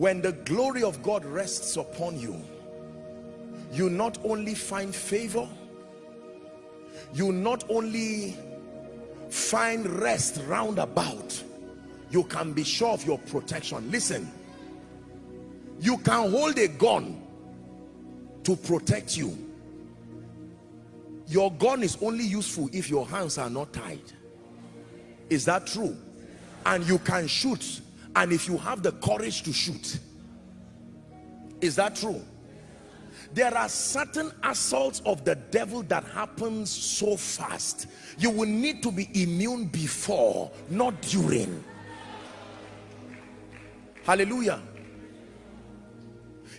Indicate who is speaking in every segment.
Speaker 1: when the glory of God rests upon you you not only find favor you not only find rest round about you can be sure of your protection. Listen you can hold a gun to protect you. Your gun is only useful if your hands are not tied. Is that true? And you can shoot and if you have the courage to shoot is that true? There are certain assaults of the devil that happens so fast you will need to be immune before not during. Hallelujah.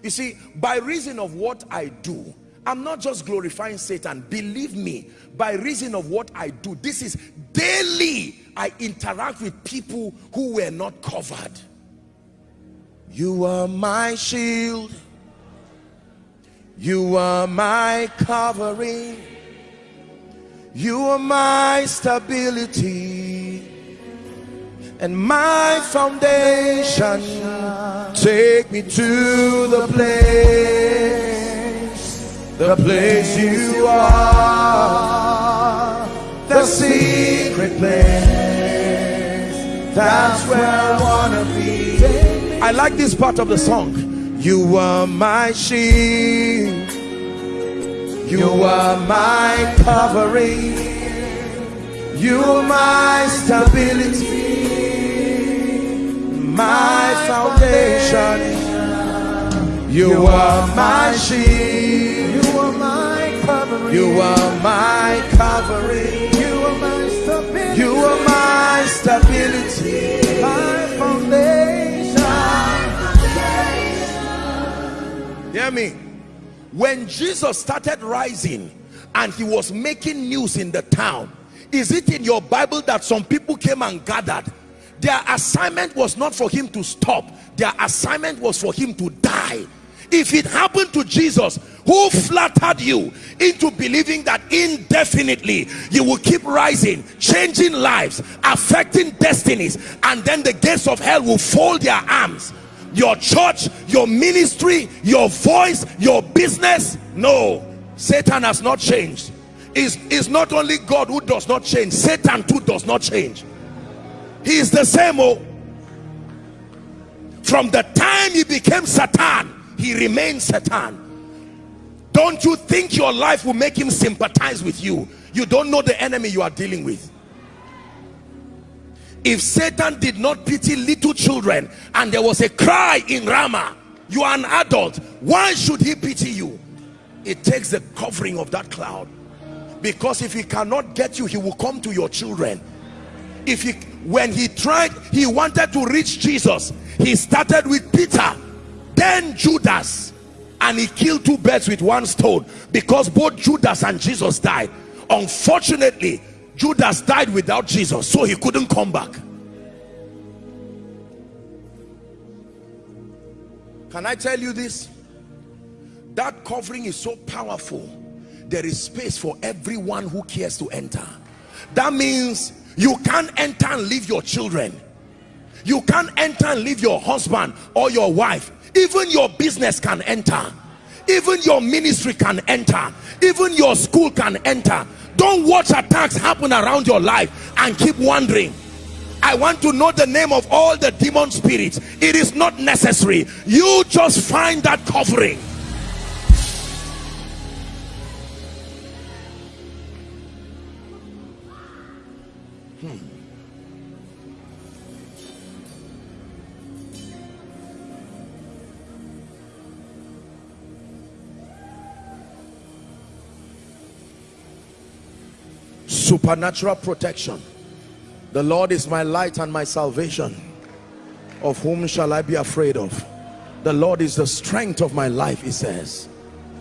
Speaker 1: You see by reason of what i do i'm not just glorifying satan. Believe me by reason of what i do this is daily i interact with people who were not covered. You are my shield. You are my covering. You are my stability and my foundation. Take me to the place the place you are. The secret place. That's where I wanna be. I like this part of the song. You are my shield. You are my covering. You are my stability. My foundation. You are my
Speaker 2: my covering.
Speaker 1: you are my covering
Speaker 2: You are my stability.
Speaker 1: you are my stability
Speaker 2: my foundation.
Speaker 1: hear me when jesus started rising and he was making news in the town is it in your bible that some people came and gathered their assignment was not for him to stop their assignment was for him to die if it happened to jesus who flattered you into believing that indefinitely you will keep rising changing lives affecting destinies and then the gates of hell will fold their arms? Your church your ministry your voice your business? No. Satan has not changed. Is is not only god who does not change satan too does not change. He is the same oh. From the time he became satan he remains satan don't you think your life will make him sympathize with you? You don't know the enemy you are dealing with. If satan did not pity little children and there was a cry in Ramah you are an adult why should he pity you? It takes the covering of that cloud. Because if he cannot get you he will come to your children. If he when he tried he wanted to reach jesus he started with peter then judas and he killed two birds with one stone because both judas and jesus died. Unfortunately judas died without jesus so he couldn't come back. Can i tell you this? That covering is so powerful. There is space for everyone who cares to enter. That means you can't enter and leave your children. You can't enter and leave your husband or your wife. Even your business can enter even your ministry can enter. Even your school can enter. Don't watch attacks happen around your life and keep wondering. I want to know the name of all the demon spirits. It is not necessary. You just find that covering hmm. Supernatural protection. The lord is my light and my salvation. Of whom shall i be afraid of? The lord is the strength of my life he says.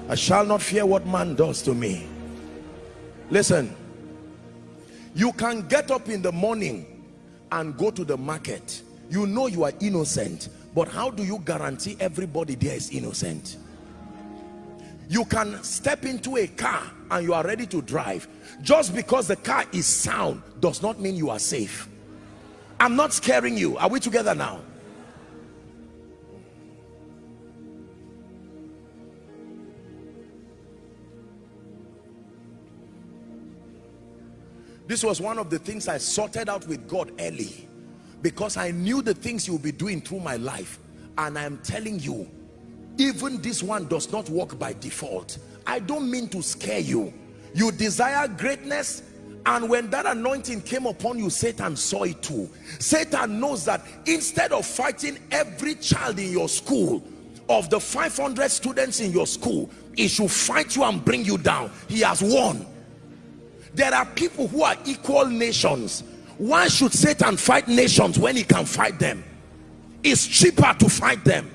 Speaker 1: I shall not fear what man does to me. Listen. You can get up in the morning and go to the market. You know you are innocent but how do you guarantee everybody there is innocent you can step into a car and you are ready to drive. Just because the car is sound does not mean you are safe. I'm not scaring you. Are we together now? This was one of the things i sorted out with god early because i knew the things you'll be doing through my life and i'm telling you even this one does not work by default. I don't mean to scare you. You desire greatness and when that anointing came upon you Satan saw it too. Satan knows that instead of fighting every child in your school of the 500 students in your school he should fight you and bring you down. He has won. There are people who are equal nations. Why should Satan fight nations when he can fight them? It's cheaper to fight them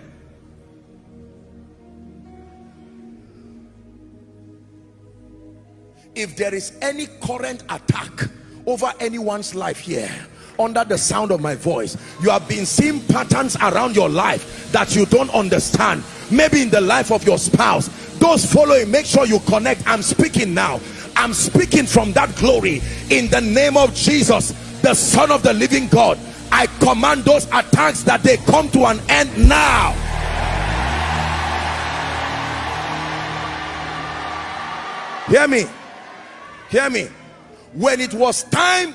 Speaker 1: if there is any current attack over anyone's life here under the sound of my voice you have been seeing patterns around your life that you don't understand. Maybe in the life of your spouse those following make sure you connect. I'm speaking now. I'm speaking from that glory. In the name of jesus the son of the living god i command those attacks that they come to an end now. Hear me hear me. When it was time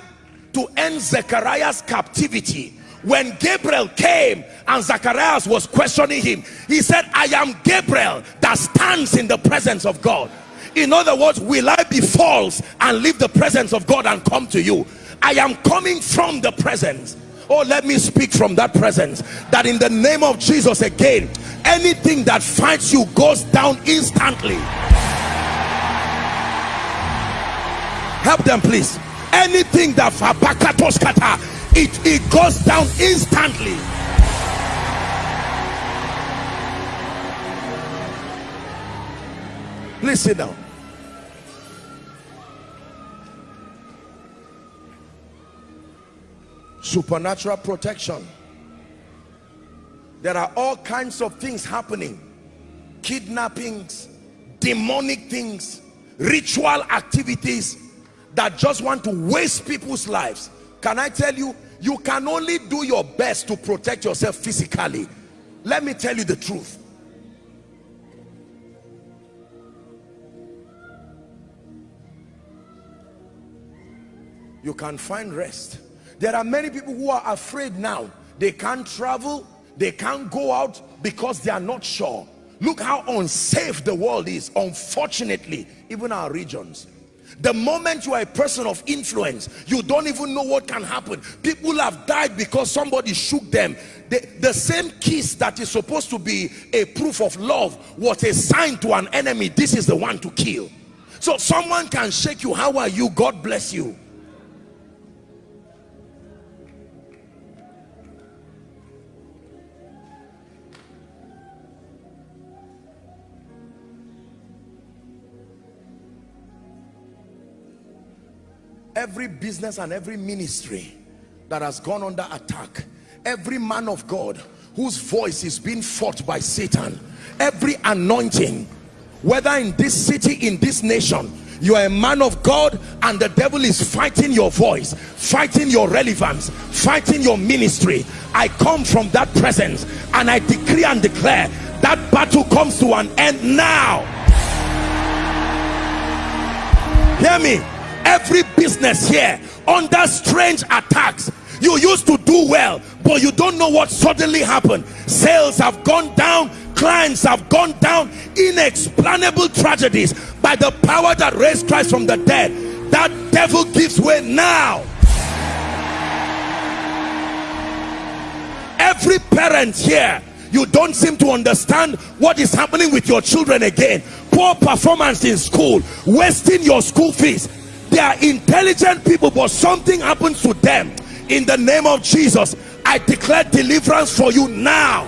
Speaker 1: to end Zechariah's captivity when Gabriel came and Zacharias was questioning him he said I am Gabriel that stands in the presence of God. In other words will I be false and leave the presence of God and come to you? I am coming from the presence. Oh let me speak from that presence. That in the name of Jesus again anything that fights you goes down instantly help them please. Anything that it it goes down instantly. Please sit down supernatural protection. There are all kinds of things happening. Kidnappings demonic things ritual activities that just want to waste people's lives. Can i tell you you can only do your best to protect yourself physically. Let me tell you the truth. You can find rest. There are many people who are afraid now. They can't travel they can't go out because they are not sure. Look how unsafe the world is unfortunately even our regions the moment you are a person of influence you don't even know what can happen. People have died because somebody shook them. The, the same kiss that is supposed to be a proof of love was a sign to an enemy. This is the one to kill. So someone can shake you. How are you? God bless you every business and every ministry that has gone under attack every man of God whose voice is being fought by Satan every anointing whether in this city in this nation you are a man of God and the devil is fighting your voice fighting your relevance fighting your ministry. I come from that presence and I decree and declare that battle comes to an end now. Hear me every business here under strange attacks. You used to do well but you don't know what suddenly happened. Sales have gone down clients have gone down inexplainable tragedies. By the power that raised Christ from the dead that devil gives way now. Every parent here you don't seem to understand what is happening with your children again. Poor performance in school wasting your school fees they are intelligent people but something happens to them. In the name of jesus i declare deliverance for you now